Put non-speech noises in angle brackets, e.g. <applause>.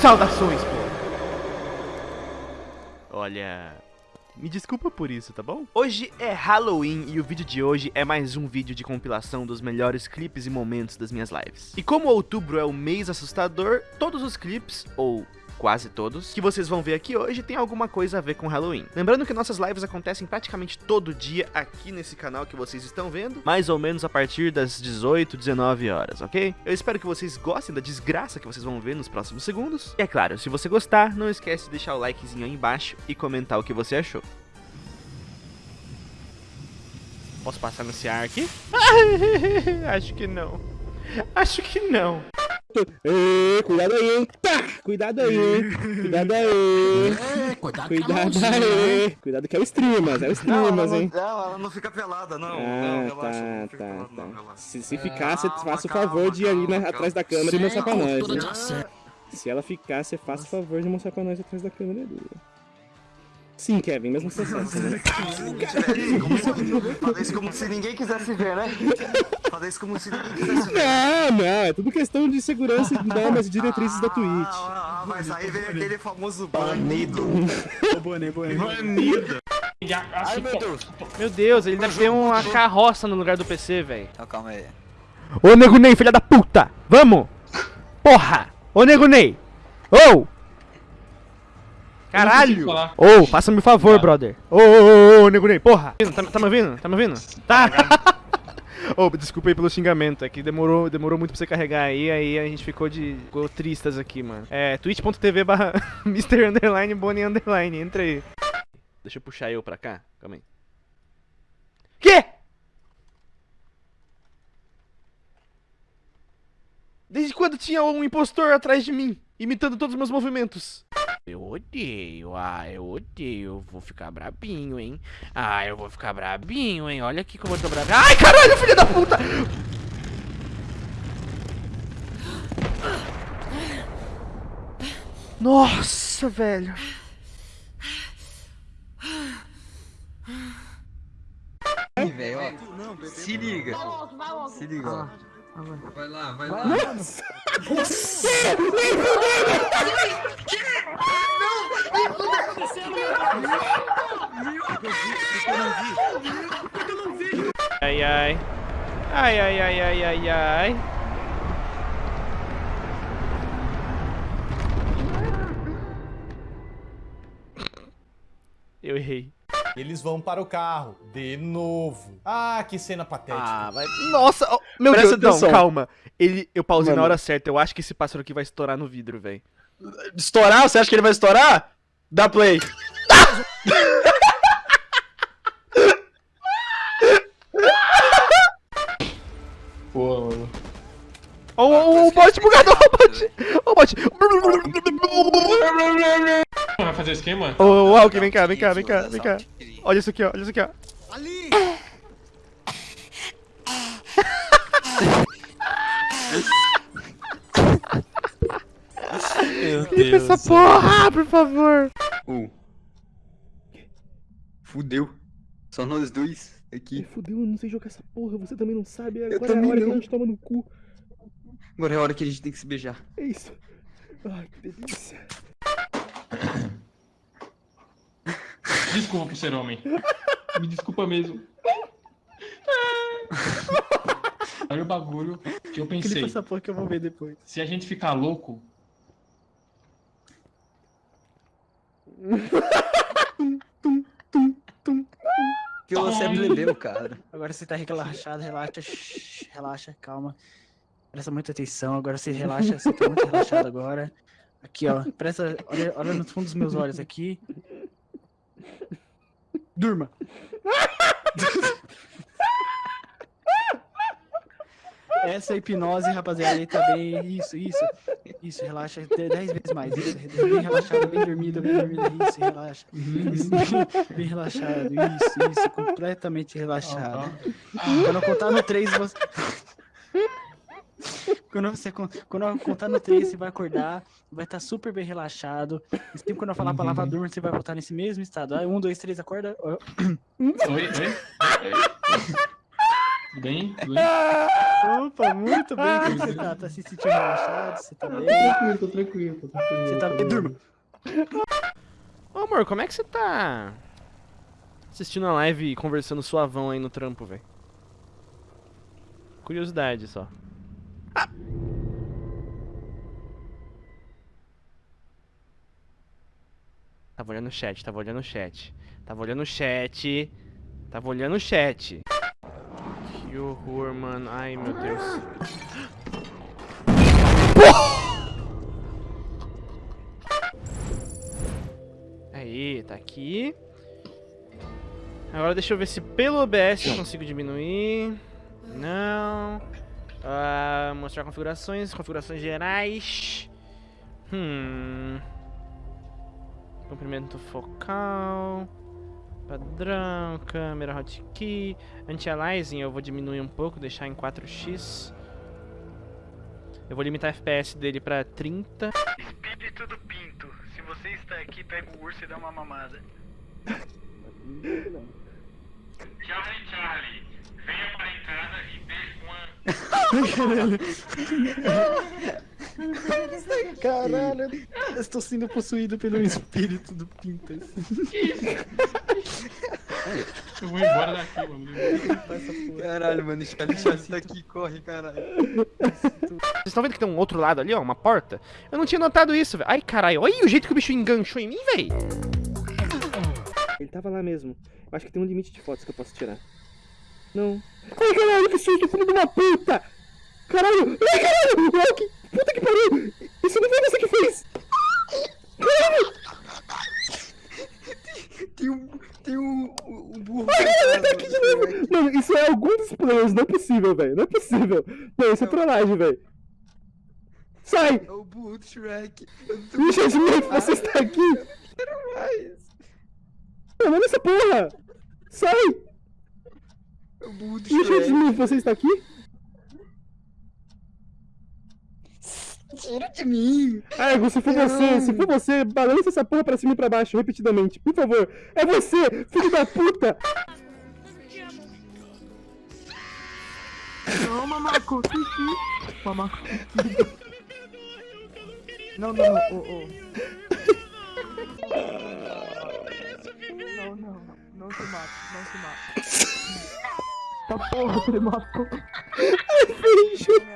Saudações, pô. Olha, me desculpa por isso, tá bom? Hoje é Halloween e o vídeo de hoje é mais um vídeo de compilação dos melhores clipes e momentos das minhas lives. E como outubro é o mês assustador, todos os clipes, ou quase todos, que vocês vão ver aqui hoje tem alguma coisa a ver com Halloween. Lembrando que nossas lives acontecem praticamente todo dia aqui nesse canal que vocês estão vendo, mais ou menos a partir das 18, 19 horas, ok? Eu espero que vocês gostem da desgraça que vocês vão ver nos próximos segundos. E é claro, se você gostar, não esquece de deixar o likezinho aí embaixo e comentar o que você achou. Posso passar nesse ar aqui? <laughs> Acho que não. Acho que não. Cuidado aí, hein? Pá, cuidado aí? Cuidado aí. É, cuidado, Cuidado aí. Cuidado que é o Streamas, é o Streamas, hein? Não, ela não fica pelada, não. não, Ah, relaxa, não tá, fica tá, pelada, não, tá. relaxa. Se, se ficar, você Calma, faça o calma, favor de ir ali calma, na- calma. atrás da câmera e mostrar pra nós. Né? Se ela ficar, você faça o favor de mostrar pra nós atrás da câmera ali. Sim, Kevin, mesmo né? Se- <laughs> Fazer isso como se ninguém quisesse ver, né? Fazer isso como se ninguém quisesse ver. Não, não, é tudo questão de segurança e normas e diretrizes da Twitch. Ah, ah, mas aí vem aquele famoso banido. Ai, meu Deus. Meu Deus, ele deve ter uma carroça no lugar do PC, velho. Então, calma aí. Ô Nego Ney, filha da puta! Vamos! Porra! Ô Nego Ney! Ô! Caralho! Ô, faça-me um favor, brother! Ô, ô, ô, ô, Nego Ney, porra! Tá, tá me ouvindo? Tá me ouvindo? Tá! <laughs> Ô, desculpa aí pelo xingamento, é que demorou, demorou muito pra você carregar aí, aí a gente ficou de. ficou tristas aqui, mano. É, twitch.tv barra <laughs> Mr. Underline Bonnie Underline, entra aí. Deixa eu puxar eu pra cá, calma aí. Quê? Desde quando tinha um impostor atrás de mim, imitando todos os meus movimentos? Eu odeio, ah, eu odeio, eu vou ficar brabinho, hein? Ah, eu vou ficar brabinho, hein? Olha aqui como eu tô brabinho. Ai, caralho, filho da puta! Nossa, velho. Ih, velho, ó. Se liga. Se liga, ó. Vai lá, vai lá. Ai, ai. Ai, ai, ai, ai, ai, ai. Eu errei. Eles vão para o carro, de novo. Ah, que cena patética. Ah, vai. Nossa, oh, meu Presta Deus, atenção. não, calma. Ele, eu pausei na Mano. hora certa. Eu acho que esse pássaro aqui vai estourar no vidro, velho. Estourar? Você acha que ele vai estourar? Dá play. Pô, mano. Ô, ô, o bot bugador, o bot. O bot. Vai fazer esquema? Ô, ô, Alck, vem cá, vem cá, vem cá, vem cá. Olha isso aqui, ó, olha isso aqui, ó. Meu Limpa essa porra, por favor. Fudeu. Só nós dois aqui. Fudeu, eu não sei jogar essa porra, você também não sabe. Agora é a também hora que não. a gente toma no cu. Agora é a hora que a gente tem que se beijar. É isso. Ai, que delícia. Desculpa por ser homem. Me desculpa mesmo. <laughs> Olha o bagulho que eu pensei. Clipa essa porra que eu vou ver depois. Se a gente ficar louco, Que você é plebeu, cara. Agora você tá relaxado, relaxa, shh, relaxa, calma. Presta muita atenção, agora você relaxa, você tá muito relaxado agora. Aqui, ó, presta, olha, olha no fundo dos meus olhos aqui. Durma. <laughs> Essa é a hipnose, rapaziada, aí tá bem, isso, isso, isso, relaxa de- dez vezes mais, isso, bem relaxado, bem dormido, bem dormido, isso, relaxa, isso, bem relaxado, isso, isso, completamente relaxado. Quando eu contar no 3, você. Quando, você, quando eu contar no 3, você vai acordar, vai estar super bem relaxado. E sempre quando eu falar a palavra durma, você vai voltar nesse mesmo estado. Aí, um, dois, três, acorda. Oi, oi, bem? Tudo bem? Opa, muito bem. Como você tá? Tá se sentindo relaxado? Você tá bem? Tranquilo, tô tranquilo, tô tranquilo. Você tá bem? Durma. Ô amor, como é que você tá assistindo a live e conversando suavão aí no trampo, velho? Curiosidade só. Ah! Tava olhando o chat, tava olhando o chat. Tava olhando o chat. Tava olhando o chat. Que horror, mano. Ai, meu Deus. Aí, tá aqui. Agora deixa eu ver se pelo OBS eu consigo diminuir. Não. Ah, mostrar configurações, configurações gerais. Hum. Comprimento focal. Padrão, câmera hotkey. Anti-aliasing eu vou diminuir um pouco, deixar em 4x. Eu vou limitar a FPS dele pra 30. Espírito do Pinto, se você está aqui, pega o urso e dá uma mamada. Charlie Charlie, venha para em casa e dê uma. <laughs> <laughs> <laughs> Caralho, eu estou sendo possuído pelo espírito do Pintas. Eu vou embora daqui, mano. Caralho, mano, Charlie daqui, corre, caralho. Vocês estão vendo que tem um outro lado ali, ó? Uma porta? Eu não tinha notado isso, velho. Ai, caralho. Olha o jeito que o bicho enganchou em mim, velho. Ele tava lá mesmo. Eu acho que tem um limite de fotos que eu posso tirar. Não. Ai, caralho, que susto, filho de uma puta! Caralho! Ai, caralho! Que puta que pariu! Isso não foi você que fez! Caralho! Tem um. Tem um. Um burro. Ai, caralho, ele tá aqui de novo! Mano, isso é algum dos players, não é possível, velho. Não é possível. Não, isso é trollagem, velho. Sai! É o burro do Shrek. Richard Smith, você está aqui! Quero mais. Não, olha essa porra! Sai! É o burro do Richard Shrek. Smith, você está aqui? Tira de mim. Argo, se for você, se for você, balança essa porra pra cima e pra baixo, repetidamente. Por favor. É você, filho da puta! Não, mamaco. Mamaco. Não, não, não. ô, ô. Não, não, não. Não se mata, não se mata. Tá porra, ele matou. Beijo!